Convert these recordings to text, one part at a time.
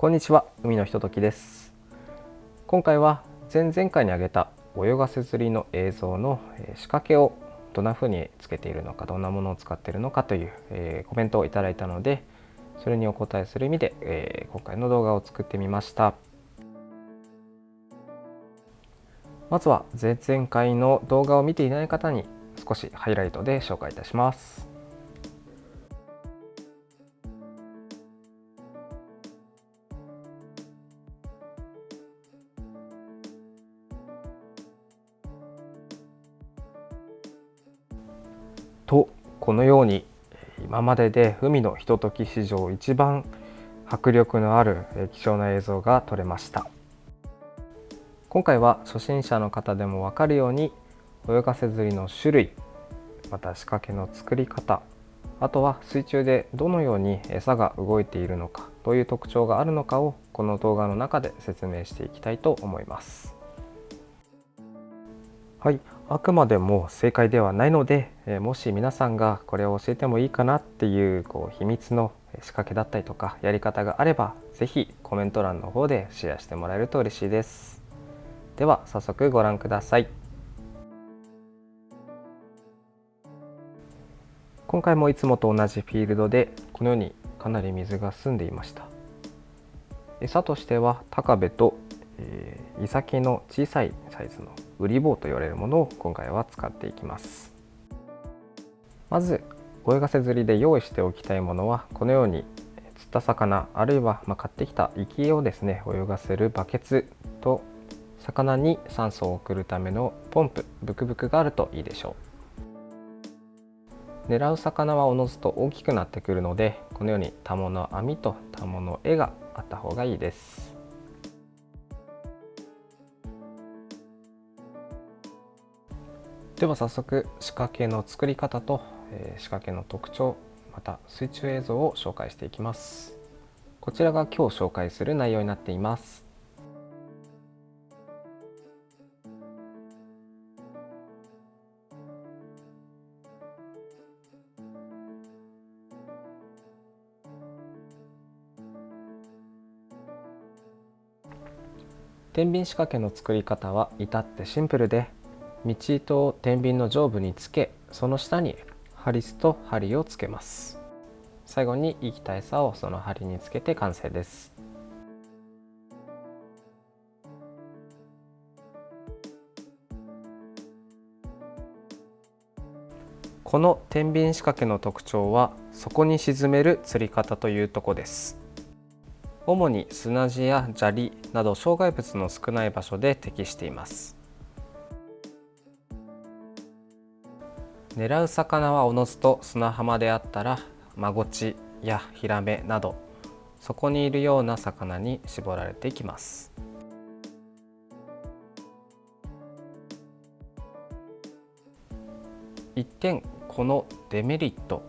こんにちは。海のひとときです。今回は前々回に挙げた泳がせ釣りの映像の仕掛けをどんな風につけているのかどんなものを使っているのかという、えコメントをいただいたのでそれにお答えする意味で、え今回の動画を作ってみました。まずは前々回の動画を見ていない方に少しハイライトで紹介いたします。とこのように今までで海のひととき史上一番迫力のある貴重な映像が撮れました。今回は初心者の方でも分かるように泳がせ釣りの種類また仕掛けの作り方あとは水中でどのように餌が動いているのかという特徴があるのかをこの動画の中で説明していきたいと思います。はい、あくまでも正解ではないので、えもし皆さんがこれを教えてもいいかなっていうこう秘密の仕掛けだったりとかやり方があれば是非コメント欄の方でシェアしてもらえると嬉しいです。では早速ご覧ください。今回もいつもと同じフィールドでこのようにかなり水が澄んでいました。餌としては高部と、えー、イサキの小さいサイズのウリ棒と言われるものを今回は使っていきます。まず泳がせ釣りで用意しておきたいものはこのように釣った魚あるいはま買ってきた生きをですね泳がせるバケツと魚に酸素を送るためのポンプブクブクがあるといいでしょう。狙う魚はおのずと大きくなってくるのでこのようにタモの網とタモの絵があった方がいいです。では早速仕掛けの作り方と、え仕掛けの特徴また水中映像を紹介していきます。こちらが今日紹介する内容になっています。天秤仕掛けの作り方は至ってシンプルで道糸を天秤の上部につけその下にハリスと針をつけます。最後に生きた餌をその針につけて完成です。この天秤仕掛けの特徴は底に沈める釣り方というとこです。主に砂地や砂利など障害物の少ない場所で適しています。狙う魚はおのずと砂浜であったらマゴチやヒラメなどそこにいるような魚に絞られていきます。一点このデメリット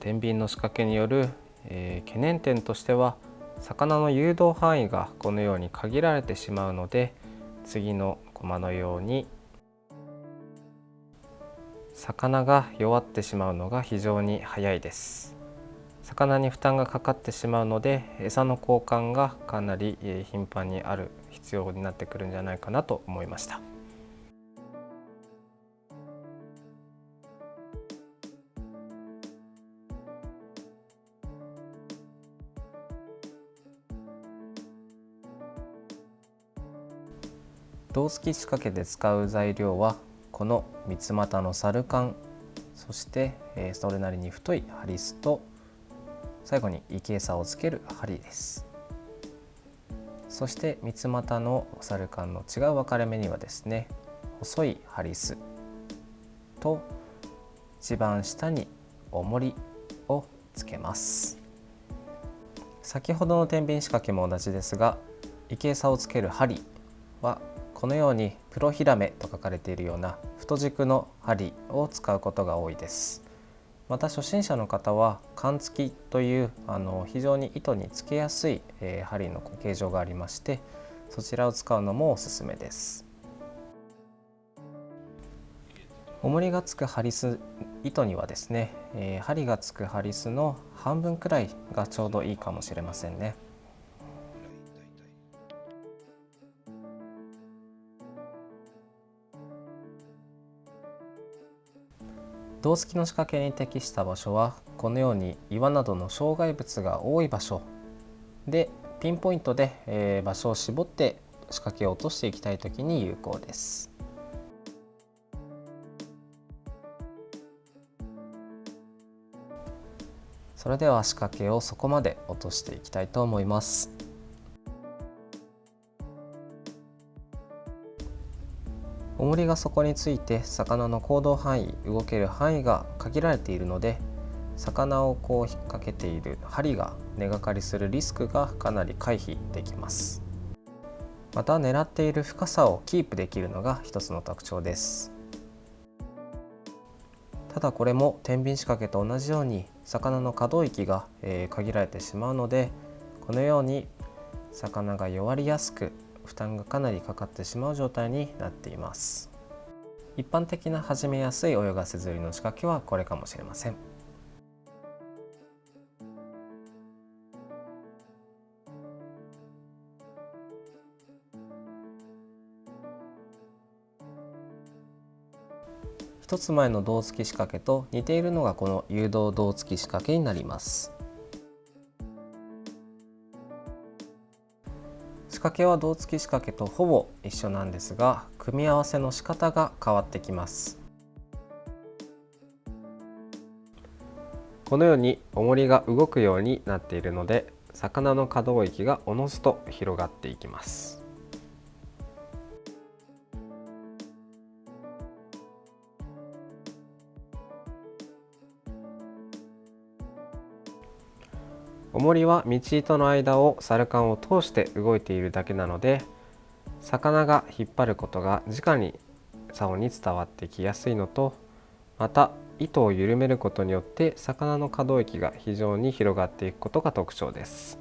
天秤の仕掛けによる、えー、懸念点としては魚の誘導範囲がこのように限られてしまうので次のコマのように魚が弱ってしまうのが非常に早いです。魚に負担がかかってしまうので餌の交換がかなり頻繁にある必要になってくるんじゃないかなと思いました。胴付き仕掛けで使う材料はこの三つ股のサルカンそして、えそれなりに太いハリスと最後に生き餌をつける針です。そして三つ股のサルカンの違う分かれ目にはですね細いハリスと一番下に重りをつけます。先ほどの天秤仕掛けも同じですが生き餌をつける針はこのようにプロヒラメと書かれているような太軸の針を使うことが多いです。また初心者の方は缶付きというあの非常に糸につけやすい、えー、針の形状がありましてそちらを使うのもおすすめです。重りがつくハリス糸にはですね、えー、針がつくハリスの半分くらいがちょうどいいかもしれませんね。胴付きの仕掛けに適した場所はこのように岩などの障害物が多い場所でピンポイントで、え場所を絞って仕掛けを落としていきたい時に有効です。それでは仕掛けをそこまで落としていきたいと思います。重りが底について魚の行動範囲動ける範囲が限られているので魚をこう引っ掛けている針が根がかりするリスクがかなり回避できます。また狙っている深さをキープできるのが一つの特徴です。ただこれも天秤仕掛けと同じように魚の可動域が、え限られてしまうのでこのように魚が弱りやすく負担がかなりかかってしまう状態になっています。一般的な始めやすい泳がせ釣りの仕掛けはこれかもしれません。一つ前の胴付き仕掛けと似ているのがこの誘導胴付き仕掛けになります。掛けは胴付き仕掛けとほぼ一緒なんですが組み合わせの仕方が変わってきます。このように重りが動くようになっているので魚の可動域がおのずと広がっていきます。重りは道糸の間をサルカンを通して動いているだけなので魚が引っ張ることが直に竿に伝わってきやすいのとまた糸を緩めることによって魚の可動域が非常に広がっていくことが特徴です。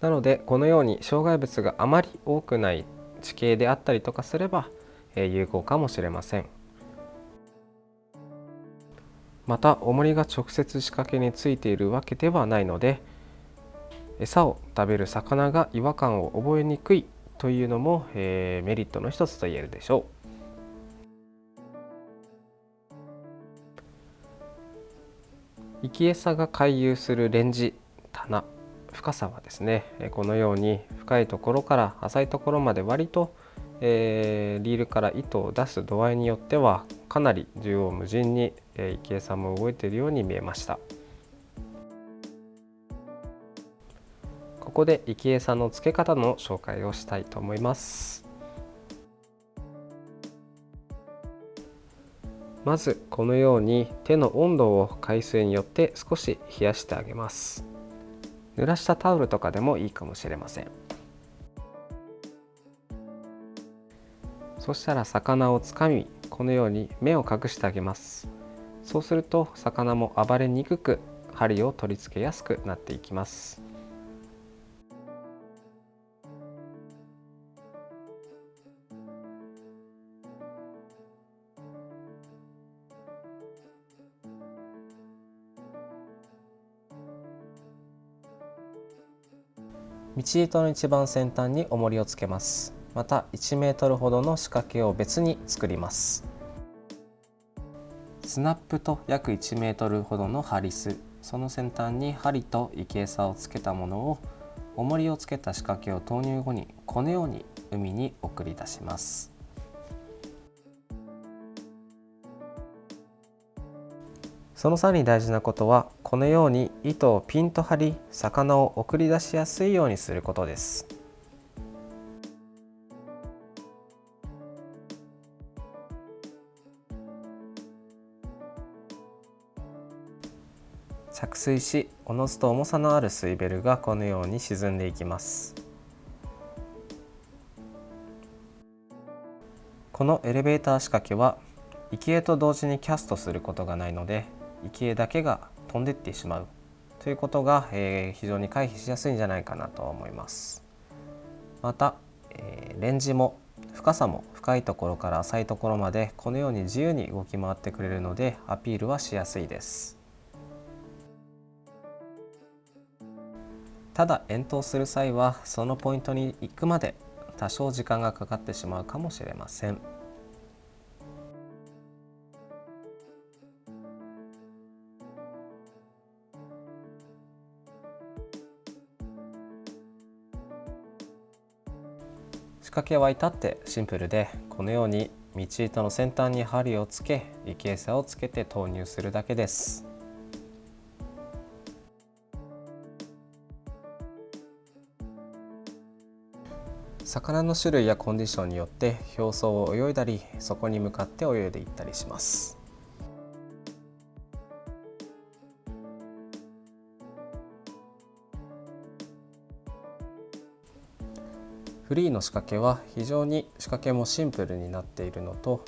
なのでこのように障害物があまり多くない地形であったりとかすれば有効かもしれません。また重りが直接仕掛けについているわけではないので餌を食べる魚が違和感を覚えにくいというのも、えー、メリットの一つと言えるでしょう。生き餌が回遊するレンジ棚深さはですねこのように深いところから浅いところまで割とえー、リールから糸を出す度合いによってはかなり縦横無尽に、えー、池江さんも動いているように見えました。ここで池江さんの付け方の紹介をしたいと思います。まずこのように手の温度を海水によって少し冷やしてあげます。濡らしたタオルとかでもいいかもしれません。そしたら魚をつかみこのように目を隠してあげます。そうすると魚も暴れにくく針を取り付けやすくなっていきます。道糸の一番先端に重りをつけます。また1メートルほどの仕掛けを別に作ります。スナップと約1メートルほどのハリス。その先端に針と生餌をつけたものを重りをつけた仕掛けを投入後にこのように海に送り出します。その際に大事なことはこのように糸をピンと張り魚を送り出しやすいようにすることです。着水しおのずと重さのある水ベルがこのように沈んでいきます。このエレベーター仕掛けは生きと同時にキャストすることがないので生きだけが飛んでってしまう。ということが、えー、非常に回避しやすいんじゃないかなと思います。また、えー、レンジも深さも深いところから浅いところまでこのように自由に動き回ってくれるのでアピールはしやすいです。ただ遠投する際はそのポイントに行くまで多少時間がかかってしまうかもしれません。仕掛けは至ってシンプルでこのように道糸の先端に針をつけ池餌をつけて投入するだけです。魚の種類やコンディションによって表層を泳いだりそこに向かって泳いでいったりします。フリーの仕掛けは非常に仕掛けもシンプルになっているのと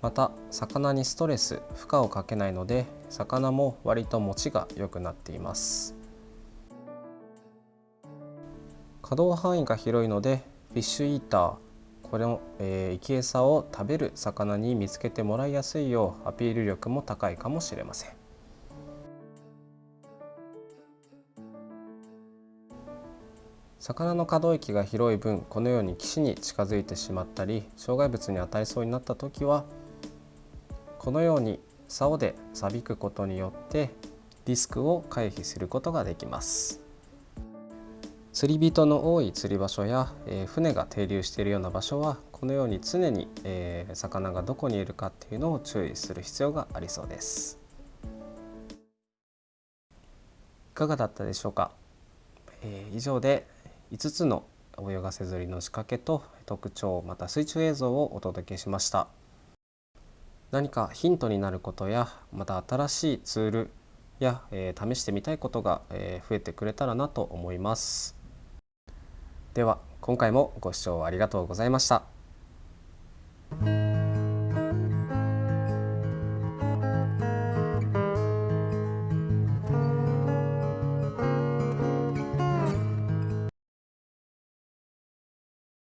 また魚にストレス負荷をかけないので魚も割と持ちが良くなっています。可動範囲が広いのでフィッシュイーター。これの、えー、生き餌を食べる魚に見つけてもらいやすいようアピール力も高いかもしれません。魚の可動域が広い分このように岸に近づいてしまったり障害物に当たりそうになった時はこのように竿でさびくことによってリスクを回避することができます。釣り人の多い釣り場所や、えー、船が停留しているような場所はこのように常に、えー、魚がどこにいるかっていうのを注意する必要がありそうです。いかがだったでしょうか、えー、以上で5つの泳がせ釣りの仕掛けと特徴また水中映像をお届けしました。何かヒントになることやまた新しいツールや、えー、試してみたいことが、えー、増えてくれたらなと思います。では今回もご視聴ありがとうございました。